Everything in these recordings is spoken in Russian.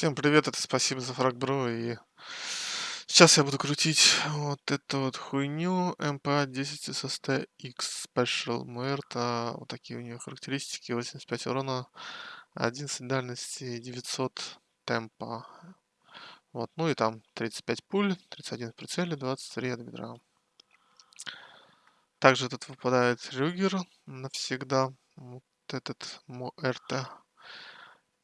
Всем привет, это спасибо за фрагбро и сейчас я буду крутить вот эту вот хуйню MPA 10 SST X Special Muerta. Вот такие у нее характеристики. 85 урона, 11 дальности, 900 темпа. Вот, ну и там 35 пуль, 31 в прицеле, 23 от бедра. Также тут выпадает Рюгер навсегда. Вот этот МРТ.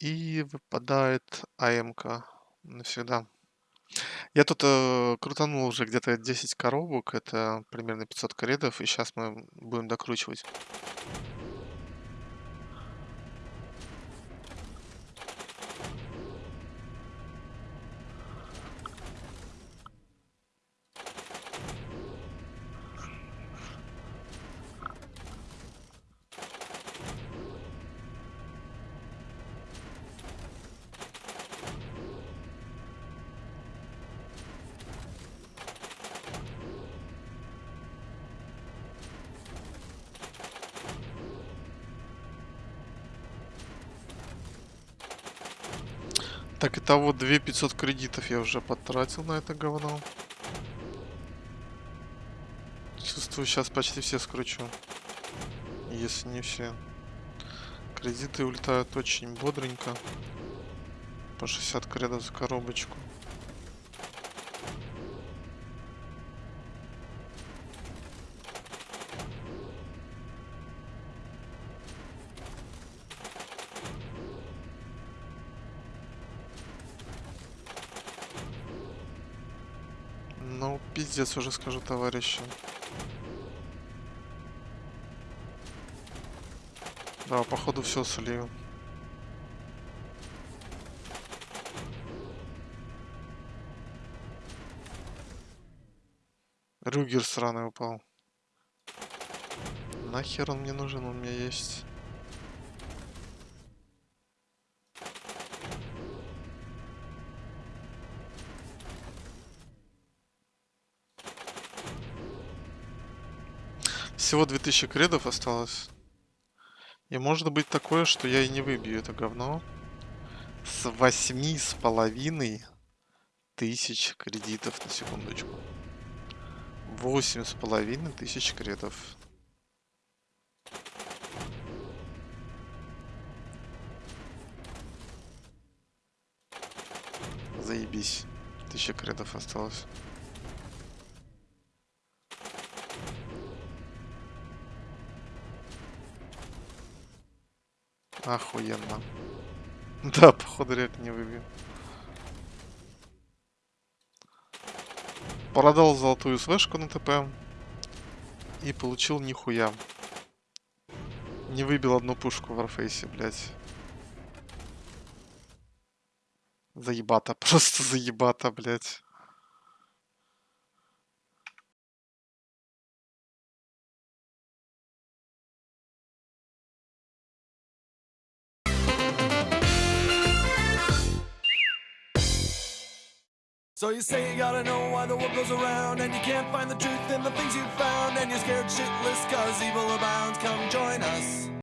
И выпадает АМК навсегда. Я тут э, крутанул уже где-то 10 коробок, это примерно 500 кредов, и сейчас мы будем докручивать. Так, итого 2500 кредитов я уже потратил на это говно. Чувствую, сейчас почти все скручу. Если не все. Кредиты улетают очень бодренько. По 60 кредов за коробочку. Ну, пиздец уже скажу, товарищи. Да, походу все слил. Рюгер сраный упал. Нахер он мне нужен, он у меня есть. Всего 2000 кредов осталось. И может быть такое, что я и не выбью это говно. С восьми с половиной тысяч кредитов на секундочку. Восемь с половиной тысяч кредов. Заебись. Тысяча кредов осталось. Охуенно. Да, походу реально не выбью. Продал золотую свешку на ТП. И получил нихуя. Не выбил одну пушку в Warface, блядь. Заебата, просто заебата, блядь. So you say you gotta know why the world goes around And you can't find the truth in the things you've found And you're scared shitless cause evil abounds. Come join us